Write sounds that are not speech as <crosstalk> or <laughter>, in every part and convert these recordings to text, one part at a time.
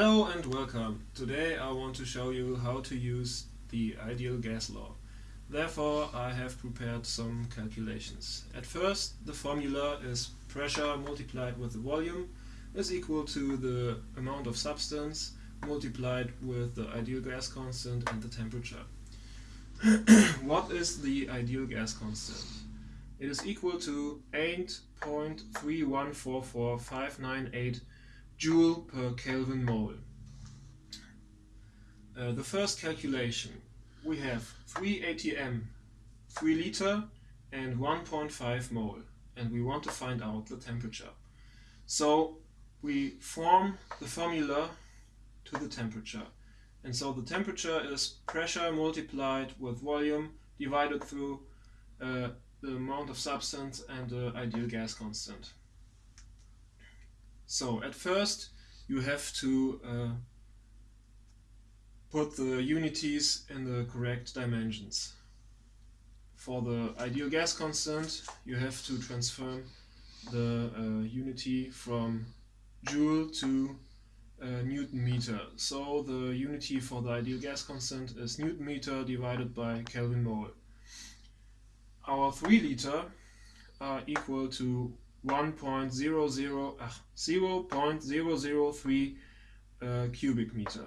Hello and welcome. Today I want to show you how to use the ideal gas law. Therefore I have prepared some calculations. At first the formula is pressure multiplied with the volume is equal to the amount of substance multiplied with the ideal gas constant and the temperature. <coughs> what is the ideal gas constant? It is equal to 8.3144598 joule per Kelvin mole. Uh, the first calculation, we have 3 atm, 3 liter and 1.5 mole and we want to find out the temperature. So we form the formula to the temperature. And so the temperature is pressure multiplied with volume divided through uh, the amount of substance and the ideal gas constant. So at first you have to uh, put the unities in the correct dimensions. For the ideal gas constant you have to transform the uh, unity from joule to uh, Newton meter. So the unity for the ideal gas constant is Newton meter divided by Kelvin mole. Our 3 liter are equal to 1.00 uh, 0.003 uh, cubic meter.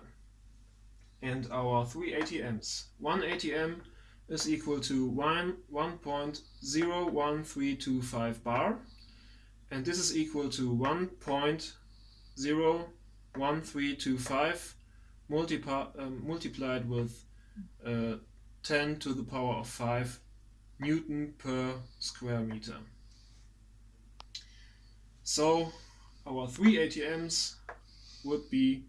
And our 3 ATMs. 1 ATM is equal to 1 1.01325 bar and this is equal to 1.01325 multipli um, multiplied with uh, 10 to the power of 5 Newton per square meter. So our three ATMs would be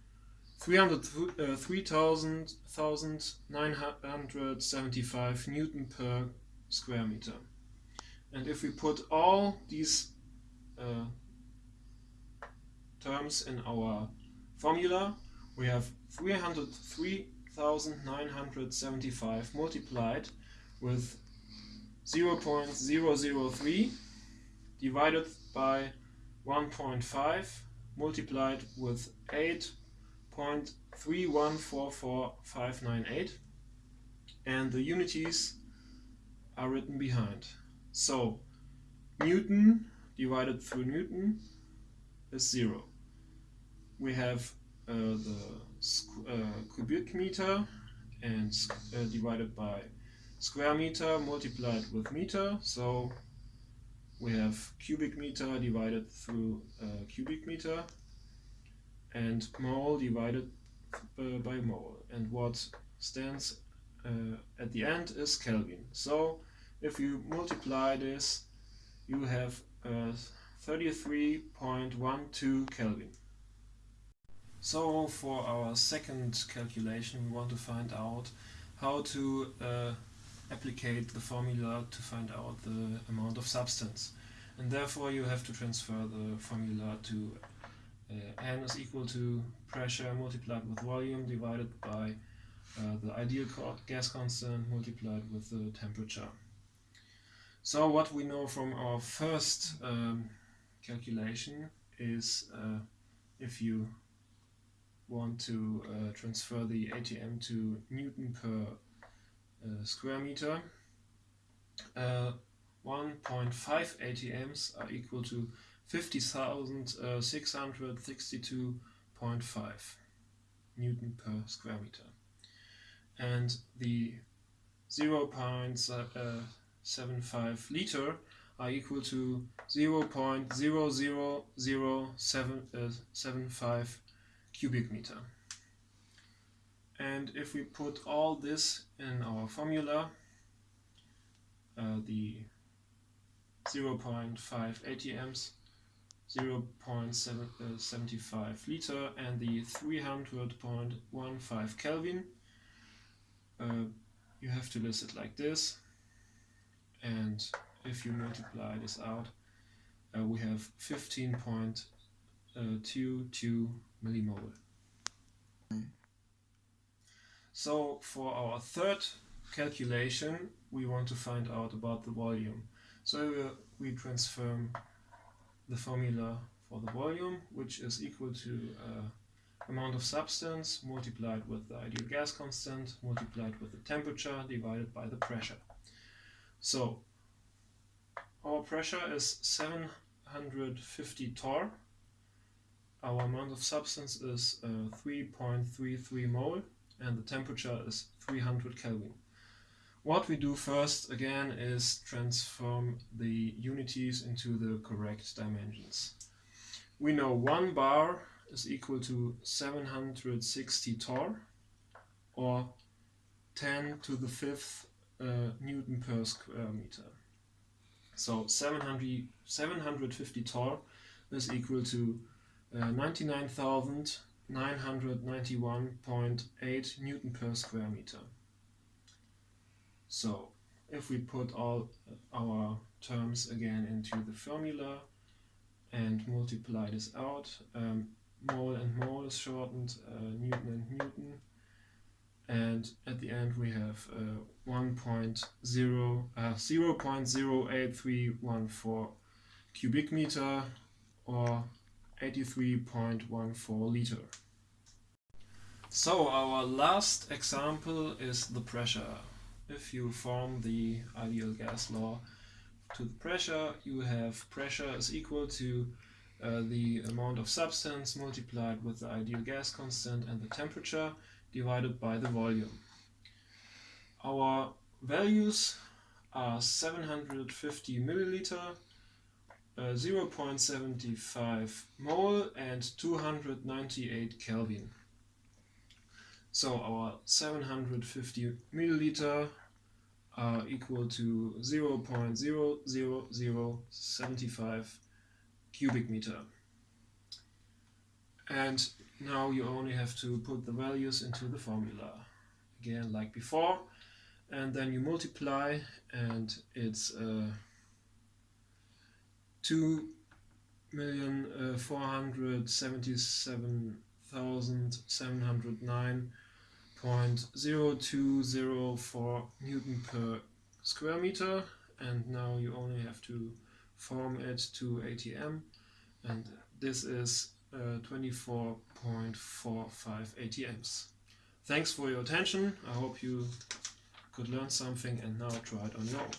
3,975 uh, Newton per square meter. And if we put all these uh, terms in our formula, we have 303,975 multiplied with 0.003 divided by 1.5 multiplied with 8.3144598 and the unities are written behind. So Newton divided through Newton is 0. We have uh, the uh, cubic meter and uh, divided by square meter multiplied with meter so we have cubic meter divided through uh, cubic meter and mole divided uh, by mole and what stands uh, at the end is Kelvin. So if you multiply this you have uh, 33.12 Kelvin. So for our second calculation we want to find out how to uh, applicate the formula to find out the amount of substance. And therefore you have to transfer the formula to uh, N is equal to pressure multiplied with volume divided by uh, the ideal gas constant multiplied with the temperature. So what we know from our first um, calculation is uh, if you want to uh, transfer the ATM to Newton per Uh, square meter. Uh, 1.5 ATMs are equal to 50,662.5 uh, Newton per square meter. And the uh, 0.75 liter are equal to 0.00075 cubic meter. And if we put all this in our formula, uh, the 0.5 ATMs, 0.75 liter and the 300.15 Kelvin, uh, you have to list it like this. And if you multiply this out, uh, we have 15.22 uh, millimole. So for our third calculation, we want to find out about the volume. So we transform the formula for the volume, which is equal to uh, amount of substance multiplied with the ideal gas constant multiplied with the temperature divided by the pressure. So our pressure is 750 torr. Our amount of substance is uh, 3.33 mole and the temperature is 300 Kelvin. What we do first again is transform the unities into the correct dimensions. We know 1 bar is equal to 760 torr or 10 to the fifth uh, Newton per square meter. So 700, 750 torr is equal to uh, 99,991.8 Newton per square meter. So if we put all our terms again into the formula and multiply this out, um, mole and mole is shortened, uh, Newton and Newton, and at the end we have uh, 1.0 uh, 0.08314 cubic meter or 83.14 liter. So our last example is the pressure. If you form the ideal gas law to the pressure, you have pressure is equal to uh, the amount of substance multiplied with the ideal gas constant and the temperature divided by the volume. Our values are 750 milliliter, uh, 0.75 mole and 298 Kelvin. So our 750 milliliter are equal to 0.00075 cubic meter. And now you only have to put the values into the formula. Again, like before. And then you multiply and it's uh, 2 million uh, 477,709.0204 Newton per square meter and now you only have to form it to ATM and this is uh, 24.45 ATMs. Thanks for your attention. I hope you could learn something and now try it on your own.